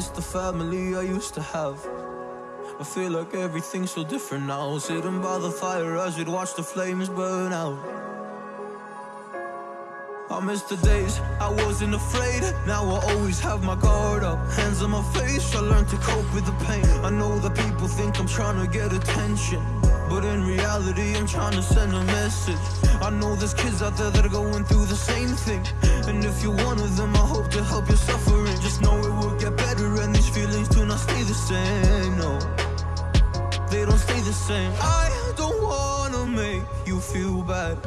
miss the family I used to have. I feel like everything's so different now. Sitting by the fire as we'd watch the flames burn out. I miss the days I wasn't afraid. Now I always have my guard up. Hands on my face, I learned to cope with the pain. I know that people think I'm trying to get attention. But in reality, trying to send a message. I know there's kids out there that are going through the same thing. And if you're one of them, I hope to help your suffering. Just know it will get better, and these feelings do not stay the same. No, they don't stay the same. I don't wanna make you feel bad.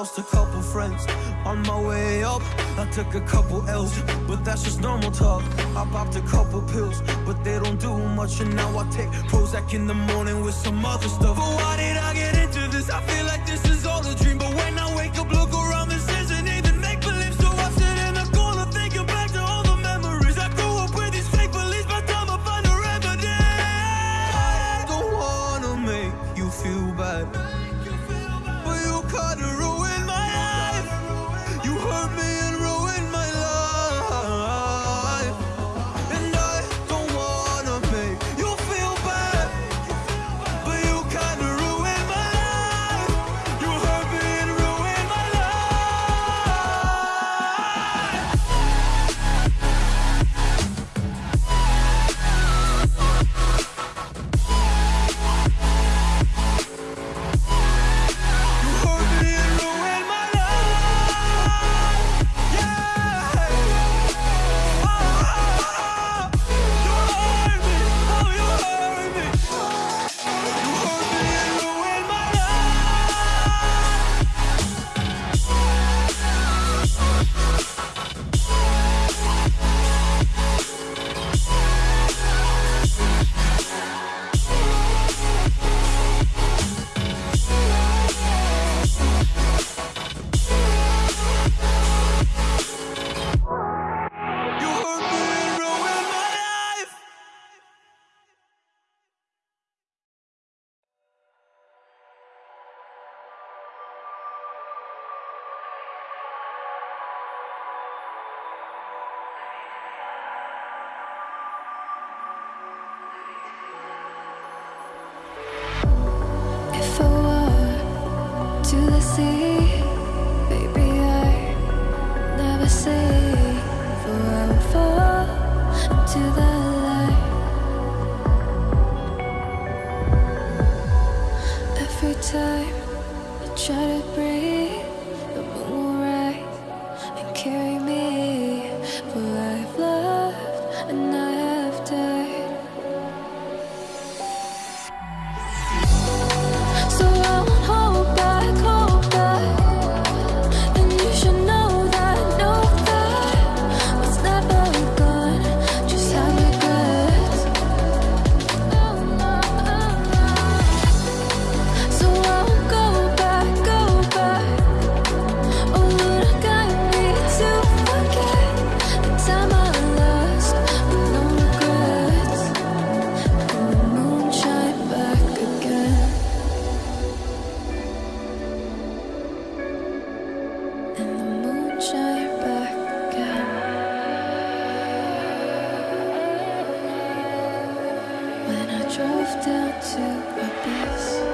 Lost a couple friends on my way up. I took a couple L's, but that's just normal talk. I popped a couple pills, but they don't do much. And now I take Prozac in the morning with some other stuff. But why did I get into this? I feel like this is all a dream. But when I wake up, look drove down to Abyss.